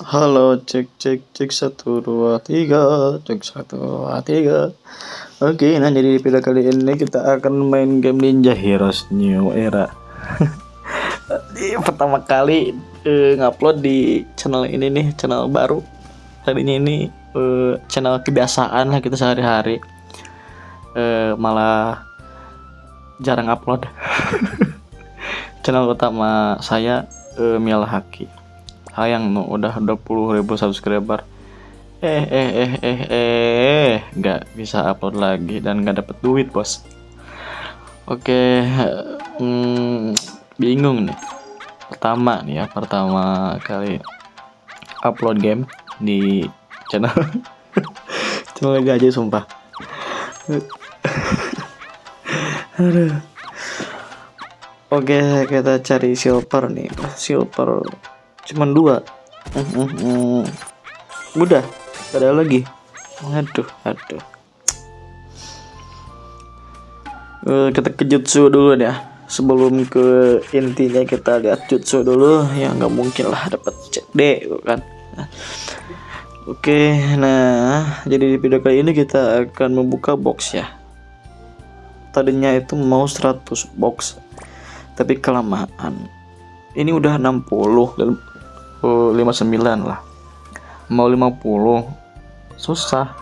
Halo, cek cek cek satu dua tiga, cek satu dua tiga. Oke, nah jadi di video kali ini kita akan main game Ninja Heroes New Era. pertama kali uh, ngupload di channel ini nih, channel baru. Tadinya ini uh, channel kebiasaan lah kita sehari-hari. Uh, malah jarang upload. channel utama saya uh, Miala Haki sayang no udah 20 ribu subscriber. Eh eh eh eh eh nggak bisa upload lagi dan nggak dapet duit bos. Oke hmm, bingung nih. Pertama nih ya pertama kali upload game di channel. Lagi aja sumpah. Oke kita cari silver nih. Silver cuman dua. Uh, uh, uh. udah ada lagi. Aduh aduh. Uh, kita ke jutsu dulu ya. Sebelum ke intinya kita lihat jutsu dulu ya nggak mungkin lah dapat CD kan oke nah jadi di video kali ini kita akan membuka box ya. Tadinya itu mau 100 box tapi kelamaan. Ini udah 60 dan 59 lah. Mau 50 susah.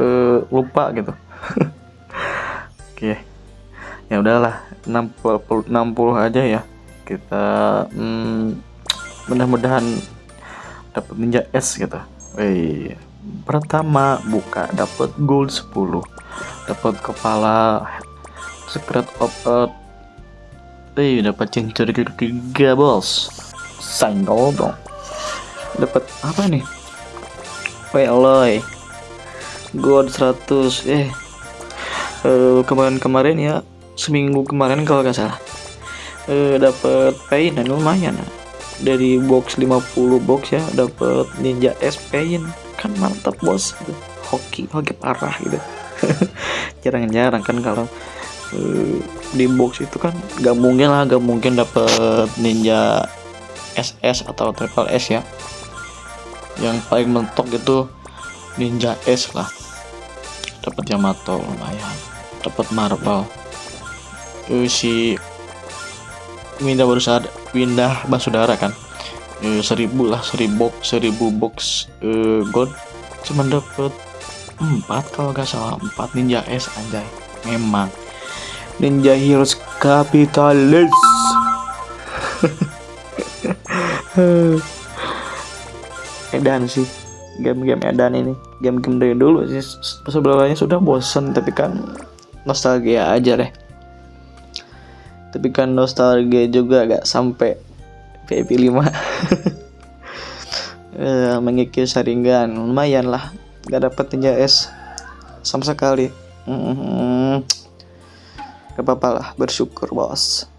Uh, lupa gitu. Oke. Okay. ya udahlah 60 60 aja ya. Kita hmm, mudah-mudahan dapat ninja S gitu. Wey. pertama buka dapat gold 10 dapat kepala secret of earth. Eh, dapat cincin ketiga bos. Senggol dong dapat apa nih? Weloy God 100 eh kemarin-kemarin ya seminggu kemarin kalau nggak salah. Eh, dapat pain dan lumayan dari box 50 box ya dapat ninja S pain kan mantap bos. Hoki hoki parah gitu. Jarang-jarang kan kalau uh, di box itu kan gak mungkin lah gak mungkin dapat ninja SS atau triple S ya yang paling mentok itu Ninja S lah. Dapat Yamato lumayan. Dapat Marvel. Uh, si Winda baru saat Winda Basudara kan? Uh, seribu lah seribu seribu box uh, gold. Cuma dapat empat kalau nggak salah. Empat Ninja S anjay. Memang. Ninja Heroes kapitalis edan sih. Game-game edan ini. Game-game dari dulu sih. Sebelumnya sudah bosen tapi kan nostalgia aja deh. Tapi kan nostalgia juga gak sampai VIP 5 eh, mengikis saringan lumayan lah. Gak dapet S sama sekali. Mm -hmm. gak apa-apa lah. Bersyukur bos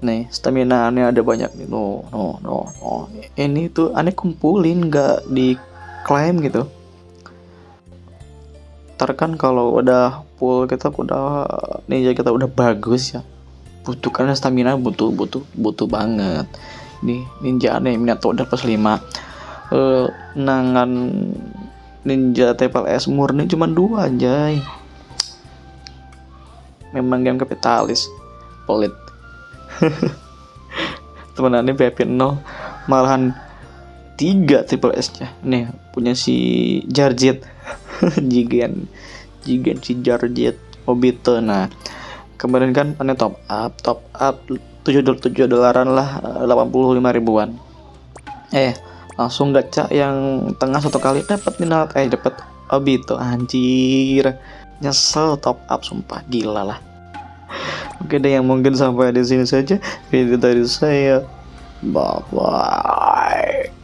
nih stamina aneh ada banyak. Nih no no no no. Ini tuh aneh kumpulin nggak diklaim gitu. Ntar kan kalau udah full kita udah ninja kita udah bagus ya. Butuh karena stamina butuh butuh butuh banget. Nih ninja aneh minato udah plus 5 uh, nangan ninja TPLS murni cuma dua aja memang game kapitalis pelit temenannya BP 0 malahan tiga triple S nya. Nih punya si Jarjet. Jigen. Jigen si Jarjet. Obito. Nah kemarin kan aneh top up top up 7 7 dolaran lah 85 ribuan. Eh langsung gacha yang tengah satu kali dapat minat eh dapat Obito. Anjir. Nyesel top up sumpah. Gila lah Oke deh yang mungkin sampai di sini saja video dari saya. Bye bye.